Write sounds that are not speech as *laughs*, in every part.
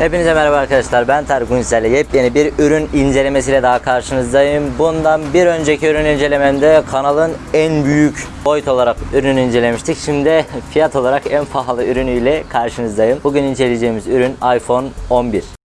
Hepinize merhaba arkadaşlar. Ben Tarık Ünsel'le yepyeni bir ürün incelemesiyle daha karşınızdayım. Bundan bir önceki ürün incelememde kanalın en büyük boyut olarak ürün incelemiştik. Şimdi fiyat olarak en pahalı ürünüyle karşınızdayım. Bugün inceleyeceğimiz ürün iPhone 11.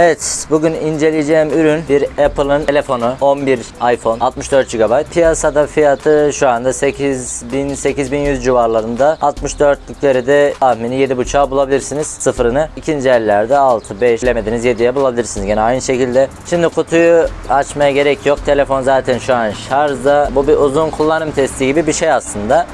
Evet, bugün inceleyeceğim ürün bir Apple'ın telefonu 11 iPhone 64 GB. Piyasada fiyatı şu anda 8000 8100 civarlarında. 64'lükleri de tahmini 7.5'a bulabilirsiniz sıfırını. İkinci ellerde 6 5 bilemediniz 7'ye bulabilirsiniz gene aynı şekilde. Şimdi kutuyu açmaya gerek yok. Telefon zaten şu an şarjda. Bu bir uzun kullanım testi gibi bir şey aslında.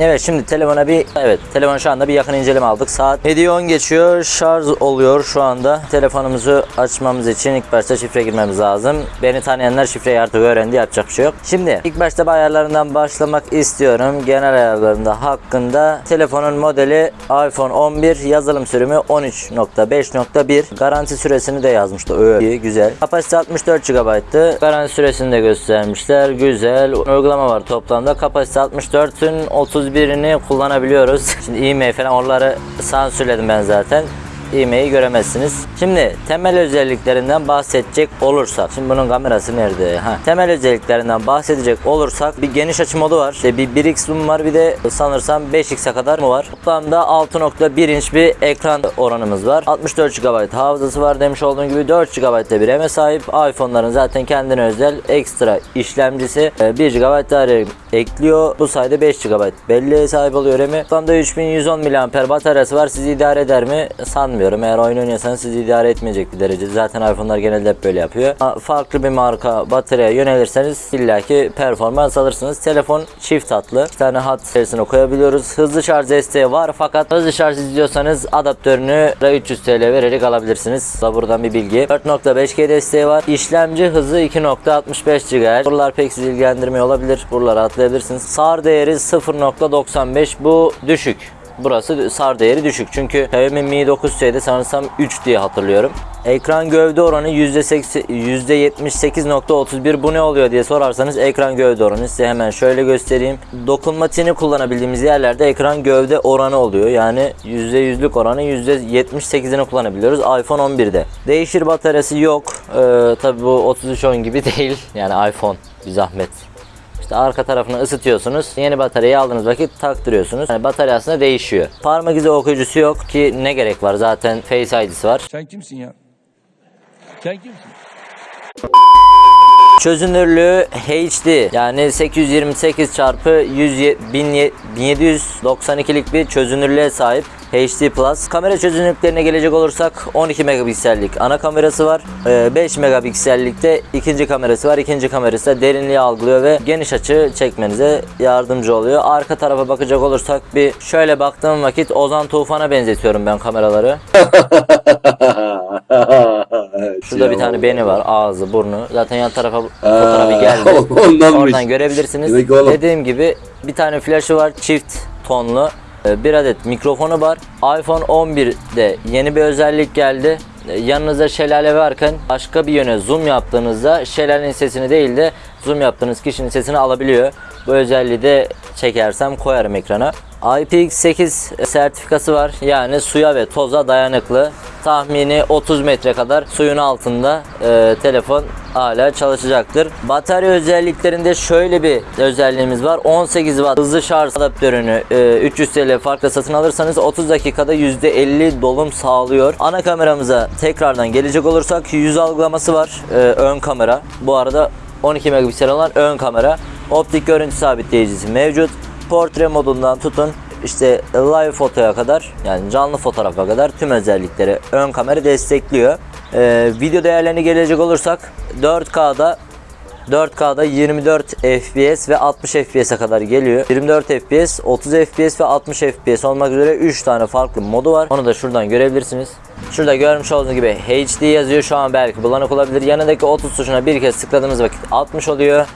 Evet şimdi telefona bir evet telefon şu anda bir yakın inceleme aldık. Saat 7'yi 10 geçiyor. Şarj oluyor şu anda. Telefonumuzu açmamız için ilk başta şifre girmemiz lazım. Beni tanıyanlar şifreyi artık öğrendi. Yapacak bir şey yok. Şimdi ilk başta bu ayarlarından başlamak istiyorum. Genel ayarlarında hakkında telefonun modeli iPhone 11 yazılım sürümü 13.5.1 garanti süresini de yazmıştı. Öyle güzel. Kapasite 64 GB'tı. Garanti süresini de göstermişler. Güzel. Uygulama var toplamda. Kapasite 64'ün 31'ini kullanabiliyoruz. Şimdi e-mail falan onları sansürledim ben zaten e-mail'i göremezsiniz. Şimdi temel özelliklerinden bahsedecek olursak. Şimdi bunun kamerası nerede? Ha. Temel özelliklerinden bahsedecek olursak bir geniş açı modu var. İşte bir 1x zoom var bir de sanırsam 5x'e kadar mı var? Toplamda 6.1 inç bir ekran oranımız var. 64 GB hafızası var demiş olduğum gibi 4 GB'de bir RAM'e sahip. iPhone'ların zaten kendine özel ekstra işlemcisi 1 GB daha ekliyor. Bu sayede 5 GB belleğe sahip oluyor RAM'i. Toplamda 3110 mAh bataryası var. Sizi idare eder mi? Sanmıyorum. Eğer oyun oynuyorsanız sizi idare etmeyecek bir derece. Zaten iPhone'lar genelde hep böyle yapıyor. Farklı bir marka bataryaya yönelirseniz illaki performans alırsınız. Telefon çift hatlı. Bir tane hat serisine koyabiliyoruz. Hızlı şarj desteği var fakat hızlı şarj istiyorsanız adaptörünü 300 TL vererek alabilirsiniz. Da buradan bir bilgi. 4.5G desteği var. İşlemci hızı 2.65 GHz. Buralar pek sizi ilgilendirmiyor olabilir. Buraları atlayabilirsiniz. SAR değeri 0.95 bu düşük. Burası SAR değeri düşük. Çünkü Xiaomi Mi 9C'de sanırsam 3 diye hatırlıyorum. Ekran gövde oranı %80 %78.31 bu ne oluyor diye sorarsanız ekran gövde oranı size hemen şöyle göstereyim. Dokunmatiğini kullanabildiğimiz yerlerde ekran gövde oranı oluyor. Yani %100'lük oranı %78'ini kullanabiliyoruz iPhone 11'de. Değişir bataryası yok. Ee, tabi bu 3310 gibi *laughs* değil. Yani iPhone bir zahmet. İşte arka tarafını ısıtıyorsunuz. Yeni bataryayı aldığınız vakit taktırıyorsunuz. Yani batarya aslında değişiyor. Parmak izi okuyucusu yok ki ne gerek var zaten Face ID'si var. Sen kimsin ya? Sen kimsin? Çözünürlüğü HD yani 828 çarpı 1792'lik bir çözünürlüğe sahip HD Plus. Kamera çözünürlüklerine gelecek olursak 12 megapiksellik ana kamerası var. 5 megapiksellikte ikinci kamerası var. İkinci kamerası da derinliği algılıyor ve geniş açı çekmenize yardımcı oluyor. Arka tarafa bakacak olursak bir şöyle baktığım vakit Ozan Tufan'a benzetiyorum ben kameraları. *laughs* Şurada bir tane beni var. Ağzı, burnu. Zaten yan tarafa fotoğrafı geldi. Ondanmış. Oradan görebilirsiniz. Dediğim gibi bir tane flaşı var. Çift tonlu. Ee, Bir adet mikrofonu var. iPhone 11'de yeni bir özellik geldi. Ee, Yanınızda şelale varken başka bir yöne zoom yaptığınızda şelalenin sesini değil de zoom yaptığınız kişinin sesini alabiliyor. Bu özelliği de çekersem koyarım ekrana. IPX8 sertifikası var. Yani suya ve toza dayanıklı. Tahmini 30 metre kadar suyun altında e, telefon hala çalışacaktır. Batarya özelliklerinde şöyle bir özelliğimiz var. 18 watt hızlı şarj adaptörünü e, 300 TL farkla satın alırsanız 30 dakikada %50 dolum sağlıyor. Ana kameramıza tekrardan gelecek olursak yüz algılaması var. E, ön kamera. Bu arada 12 megapiksel olan ön kamera. Optik görüntü sabitleyicisi mevcut. Portre modundan tutun işte live fotoya kadar yani canlı fotoğrafa kadar tüm özellikleri ön kamera destekliyor. Ee, video değerlerine gelecek olursak 4K'da 4K'da 24 FPS ve 60 FPS'e kadar geliyor. 24 FPS, 30 FPS ve 60 FPS olmak üzere 3 tane farklı modu var. Onu da şuradan görebilirsiniz. Şurada görmüş olduğunuz gibi HD yazıyor. Şu an belki bulanık olabilir. Yanındaki 30 tuşuna bir kez tıkladığınız vakit 60 oluyor.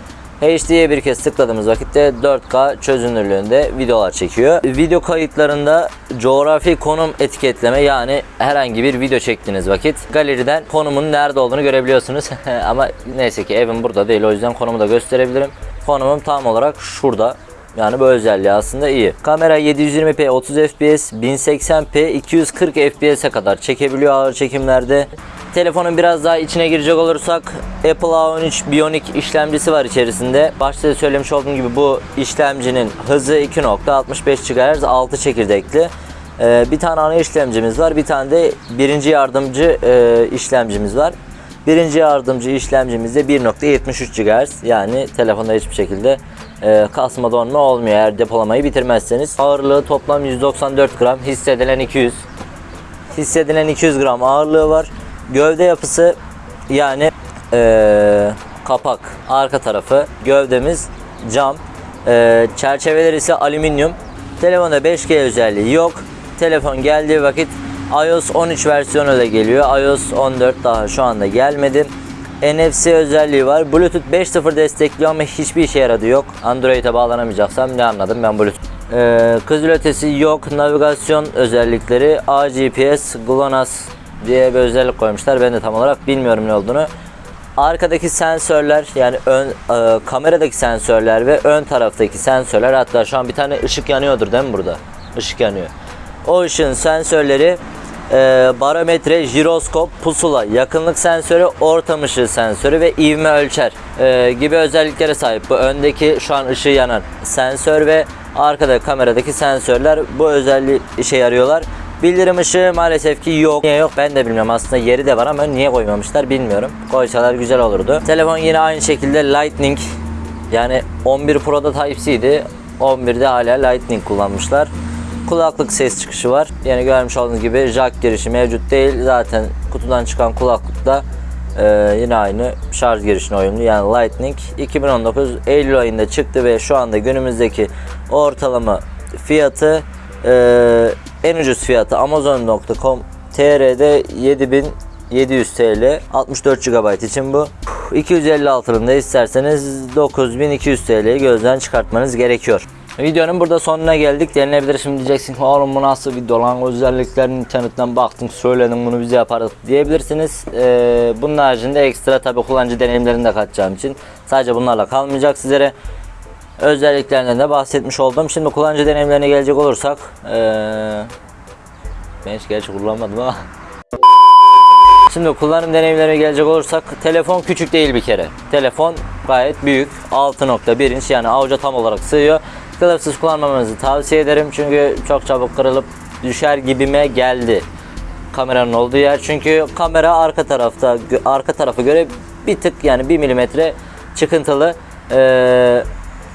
HD'ye bir kez tıkladığımız vakitte 4K çözünürlüğünde videolar çekiyor. Video kayıtlarında coğrafi konum etiketleme yani herhangi bir video çektiğiniz vakit galeriden konumun nerede olduğunu görebiliyorsunuz. *laughs* Ama neyse ki evim burada değil o yüzden konumu da gösterebilirim. Konumum tam olarak şurada. Yani bu özelliği aslında iyi. Kamera 720p 30 fps, 1080p 240 fps'e kadar çekebiliyor ağır çekimlerde. Telefonun biraz daha içine girecek olursak Apple A13 Bionic işlemcisi var içerisinde. Başta da söylemiş olduğum gibi bu işlemcinin hızı 2.65 GHz 6 çekirdekli. Ee, bir tane ana işlemcimiz var. Bir tane de birinci yardımcı e, işlemcimiz var. Birinci yardımcı işlemcimizde 1.73 GHz yani telefonda hiçbir şekilde e, kasma donma olmuyor eğer depolamayı bitirmezseniz. Ağırlığı toplam 194 gram, hissedilen 200. Hissedilen 200 gram ağırlığı var. Gövde yapısı yani e, kapak, arka tarafı, gövdemiz cam. E, çerçeveler ise alüminyum. Telefonda 5G özelliği yok. Telefon geldiği vakit iOS 13 versiyonu da geliyor. iOS 14 daha şu anda gelmedi. NFC özelliği var. Bluetooth 5.0 destekliyor ama hiçbir işe yaradı yok. Android'e bağlanamayacaksam ne anladım ben Bluetooth. Ee, kızıl ötesi yok. Navigasyon özellikleri AGPS, GLONASS diye bir özellik koymuşlar. Ben de tam olarak bilmiyorum ne olduğunu. Arkadaki sensörler yani ön e, kameradaki sensörler ve ön taraftaki sensörler hatta şu an bir tane ışık yanıyordur değil mi burada? Işık yanıyor. O ışığın sensörleri e, barometre, jiroskop, pusula, yakınlık sensörü, ortam ışığı sensörü ve ivme ölçer e, gibi özelliklere sahip. Bu öndeki şu an ışığı yanan sensör ve arkada kameradaki sensörler bu özelliği işe yarıyorlar. Bildirim ışığı maalesef ki yok. Niye yok ben de bilmiyorum. Aslında yeri de var ama niye koymamışlar bilmiyorum. Koysalar güzel olurdu. Telefon yine aynı şekilde Lightning yani 11 Pro'da Type-C'ydi. 11'de hala Lightning kullanmışlar. Kulaklık ses çıkışı var. Yani görmüş olduğunuz gibi jack girişi mevcut değil. Zaten kutudan çıkan kulaklıkta e, yine aynı şarj girişine uyumlu. Yani Lightning 2019 Eylül ayında çıktı ve şu anda günümüzdeki ortalama fiyatı e, en ucuz fiyatı Amazon.com TR'de 7700 TL 64 GB için bu 256'ını da isterseniz 9200 TL'yi gözden çıkartmanız gerekiyor. Videonun burada sonuna geldik. Denilebilir şimdi diyeceksin oğlum bu nasıl video lan özelliklerini internetten baktın söyledin bunu bize yaparız diyebilirsiniz. Ee, bunun haricinde ekstra tabi kullanıcı deneyimlerini de katacağım için sadece bunlarla kalmayacak sizlere özelliklerinden de bahsetmiş oldum. Şimdi kullanıcı deneyimlerine gelecek olursak ee, ben hiç gerçi kullanmadım ama Şimdi kullanım deneyimlerine gelecek olursak telefon küçük değil bir kere. Telefon gayet büyük. 6.1 inç yani avuca tam olarak sığıyor. Kılıfsız kullanmamanızı tavsiye ederim çünkü çok çabuk kırılıp düşer gibime geldi kameranın olduğu yer. Çünkü kamera arka tarafta arka tarafa göre bir tık yani 1 milimetre çıkıntılı. Ee,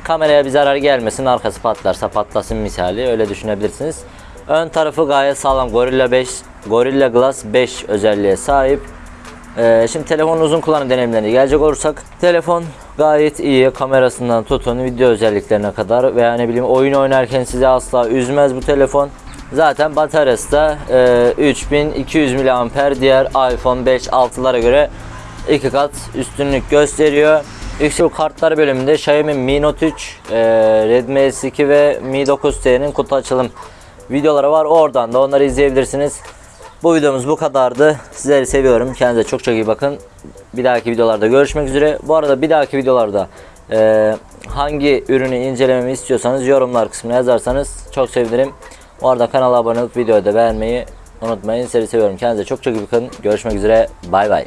kameraya bir zarar gelmesin arkası patlarsa patlasın misali öyle düşünebilirsiniz. Ön tarafı gayet sağlam Gorilla 5 Gorilla Glass 5 özelliğe sahip. Ee, şimdi telefonun uzun kullanım deneyimlerine gelecek olursak telefon gayet iyi kamerasından tutun video özelliklerine kadar veya ne bileyim oyun oynarken sizi asla üzmez bu telefon. Zaten bataryası da e, 3200 mAh diğer iPhone 5 6'lara göre iki kat üstünlük gösteriyor. Yüksek kartlar bölümünde Xiaomi Mi Note 3, e, Redmi S2 ve Mi 9T'nin kutu açılım videoları var. Oradan da onları izleyebilirsiniz. Bu videomuz bu kadardı. Sizleri seviyorum. Kendinize çok çok iyi bakın. Bir dahaki videolarda görüşmek üzere. Bu arada bir dahaki videolarda e, hangi ürünü incelememi istiyorsanız yorumlar kısmına yazarsanız çok sevinirim. Bu arada kanala abone olup videoyu da beğenmeyi unutmayın. Sizleri seviyorum. Kendinize çok çok iyi bakın. Görüşmek üzere. Bay bay.